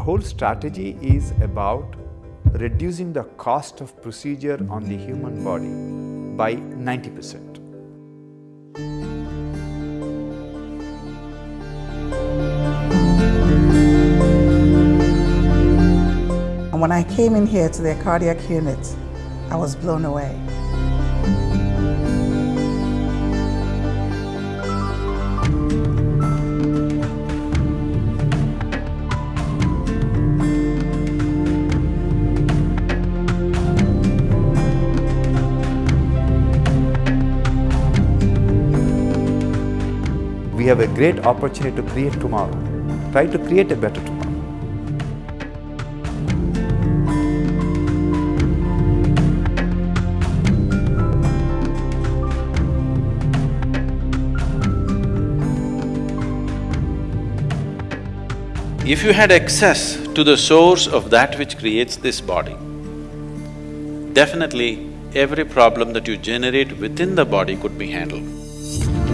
whole strategy is about reducing the cost of procedure on the human body by 90 percent. And when I came in here to their cardiac unit, I was blown away. We have a great opportunity to create tomorrow. Try to create a better tomorrow. If you had access to the source of that which creates this body, definitely every problem that you generate within the body could be handled.